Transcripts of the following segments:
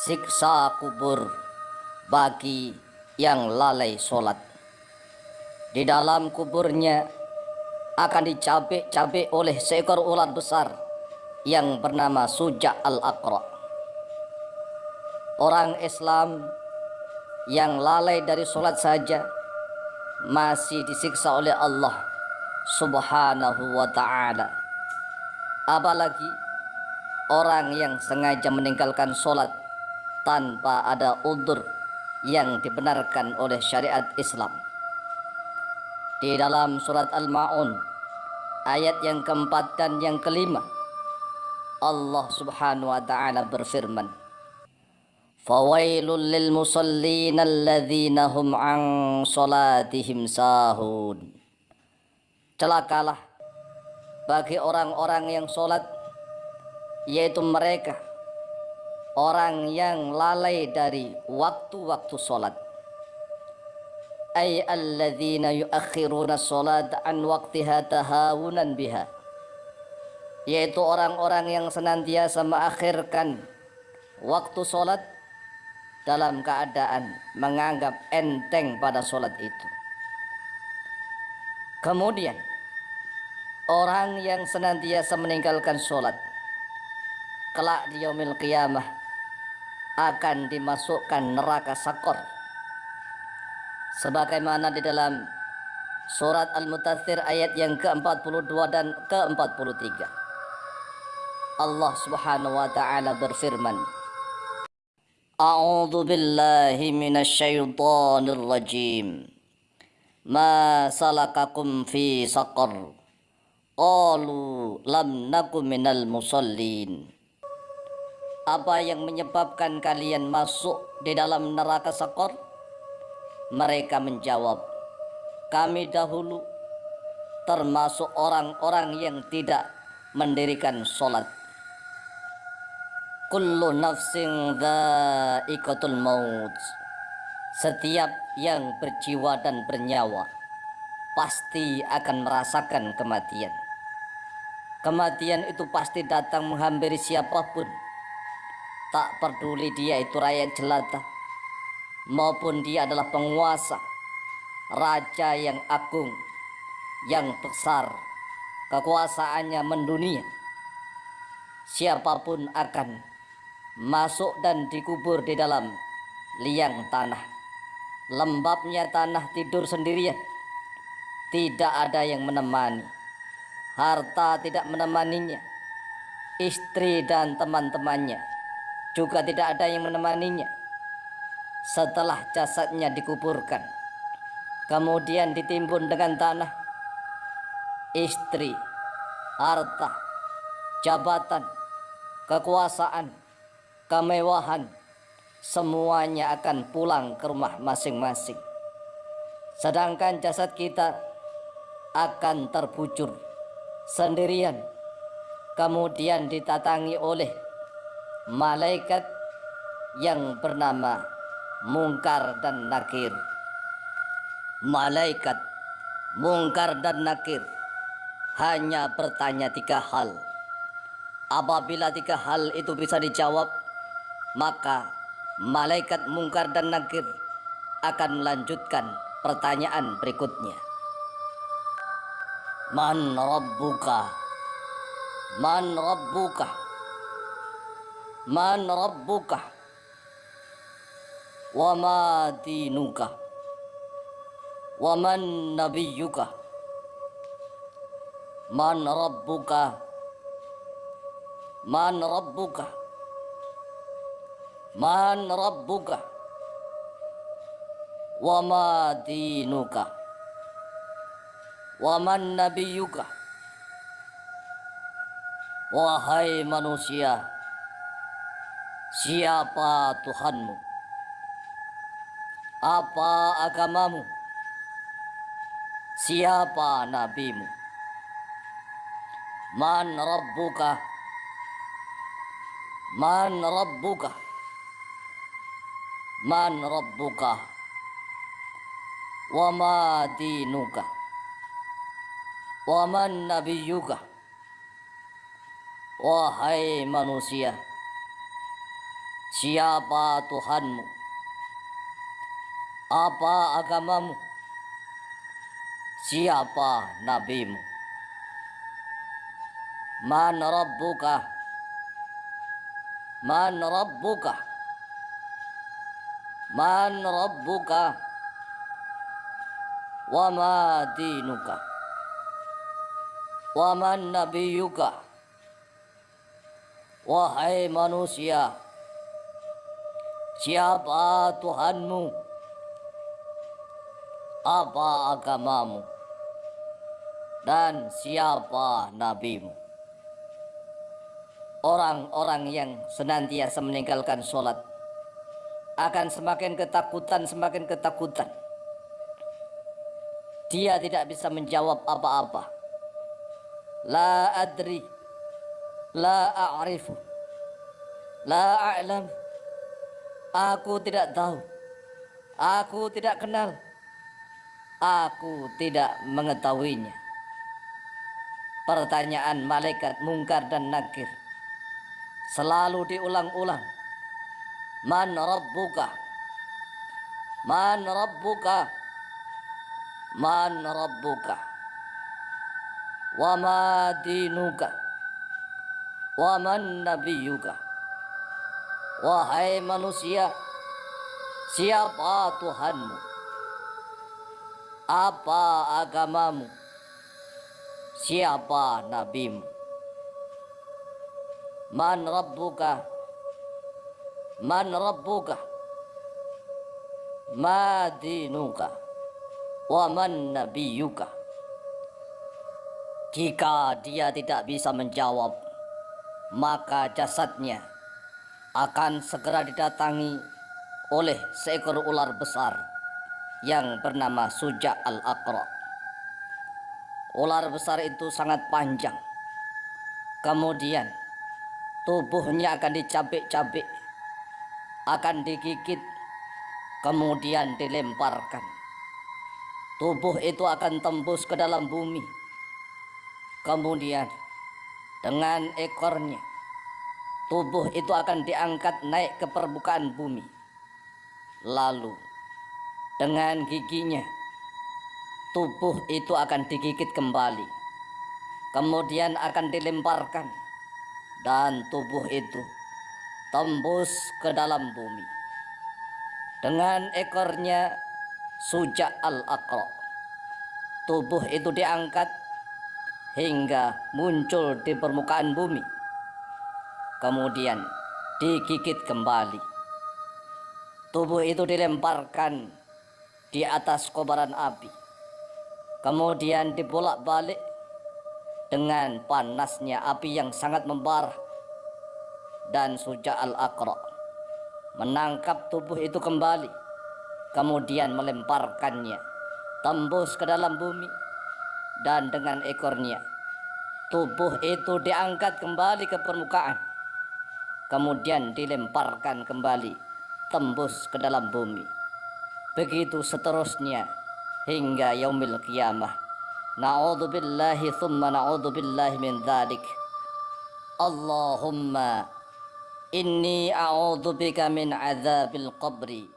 siksa kubur bagi yang lalai sholat. Di dalam kuburnya akan dicabik-cabik oleh seekor ular besar yang bernama Suja al-Aqra. Orang Islam yang lalai dari sholat saja masih disiksa oleh Allah subhanahu wa ta'ala. Apalagi orang yang sengaja meninggalkan sholat tanpa ada udur yang dibenarkan oleh syariat Islam. Di dalam surat Al-Ma'un ayat yang keempat dan yang kelima Allah subhanahu wa ta'ala berfirman Fawailul lil musallin alladzina an salatihim Celakalah bagi orang-orang yang sholat yaitu mereka orang yang lalai dari waktu-waktu solat. Ay alladzina yuakhiruna solat an waqtiha tahawunan biha. Yaitu orang-orang yang senantiasa mengakhirkan waktu solat dalam keadaan menganggap enteng pada solat itu. Kemudian orang yang senantiasa meninggalkan solat kelak di yaumil qiyamah akan dimasukkan neraka sakor. Sebagaimana di dalam surat Al-Mutathir ayat yang ke-42 dan ke-43 Allah Subhanahu wa taala berfirman A'udzu billahi minasyaitonir rajim Ma salakakum fi saqar. Qalu lam nakum minal musallin apa yang menyebabkan kalian masuk di dalam neraka sakor? Mereka menjawab, kami dahulu termasuk orang-orang yang tidak mendirikan sholat. Kullu nafsin dha'iqatul maut. Setiap yang berjiwa dan bernyawa pasti akan merasakan kematian. Kematian itu pasti datang menghampiri siapa pun Tak peduli dia itu rakyat jelata maupun dia adalah penguasa, raja yang agung, yang besar, kekuasaannya mendunia. Siapa pun akan masuk dan dikubur di dalam liang tanah. Lembabnya tanah tidur sendirian. Tidak ada yang menemani. Harta tidak menemaninya. Istri dan teman-temannya juga tidak ada yang menemaninya. Setelah jasadnya dikuburkan, kemudian ditimbun dengan tanah, istri, harta, jabatan, kekuasaan, kemewahan, semuanya akan pulang ke rumah masing-masing. Sedangkan jasad kita akan terbujur sendirian, kemudian ditatangi oleh malaikat yang bernama Mungkar dan Nakir. Malaikat Mungkar dan Nakir hanya bertanya tiga hal. Apabila tiga hal itu bisa dijawab, maka malaikat Mungkar dan Nakir akan melanjutkan pertanyaan berikutnya. Man Rabbuka? Man Rabbuka? Man rabbuka? Wa ma dinuka? Wa man nabiyyuka man rabbuka? Man rabbuka? Man rabbuka? Wa ma dinuka? Wa man nabiyyuka wahai manusia Siapa Tuhanmu? Apa agamamu? Siapa nabimu? Man Rabbuka? Man Rabbuka? Man Rabbuka? Wa ma dinuka? Wa man nabiyuka? Wahai manusia, Siapa Tuhanmu? Apa agamamu? Siapa nabimu? Man rabbuka? Man rabbuka? Man rabbuka? Wa ma dinuka? Wa man nabiyuka? Wahai manusia, siapa Tuhanmu? Apa agamamu? Dan siapa nabimu? Orang-orang yang senantiasa meninggalkan sholat akan semakin ketakutan, semakin ketakutan. Dia tidak bisa menjawab apa-apa. La adri, la a'rifu, la a'lam. Aku tidak tahu. Aku tidak kenal. Aku tidak mengetahuinya. Pertanyaan malaikat mungkar dan nakir selalu diulang-ulang. Man rabbuka? Man rabbuka? Man rabbuka? Wa ma dinuka? Wa man nabiyuka? Wahai manusia, siapa Tuhanmu? Apa agamamu? Siapa nabimu? Man rabbuka? Man rabbuka? Ma dinuka? Wa man nabiyuka? Jika dia tidak bisa menjawab, maka jasadnya akan segera didatangi oleh seekor ular besar yang bernama Suja al-Aqra. Ular besar itu sangat panjang. Kemudian tubuhnya akan dicabik-cabik, akan digigit, kemudian dilemparkan. Tubuh itu akan tembus ke dalam bumi. Kemudian dengan ekornya, tubuh itu akan diangkat naik ke permukaan bumi. Lalu dengan giginya, tubuh itu akan digigit kembali. Kemudian akan dilemparkan dan tubuh itu tembus ke dalam bumi. Dengan ekornya Suja al-Aqra. Tubuh itu diangkat hingga muncul di permukaan bumi. Kemudian digigit kembali. Tubuh itu dilemparkan di atas kobaran api. Kemudian dibolak-balik dengan panasnya api yang sangat membara dan Suja al-Aqra menangkap tubuh itu kembali kemudian melemparkannya tembus ke dalam bumi dan dengan ekornya tubuh itu diangkat kembali ke permukaan kemudian dilemparkan kembali tembus ke dalam bumi. Begitu seterusnya hingga yaumil kiamah na'udzubillahi thumma na'udzubillahi min dhalik. Allahumma inni a'udzubika min azabil qabri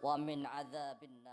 wa min adzabin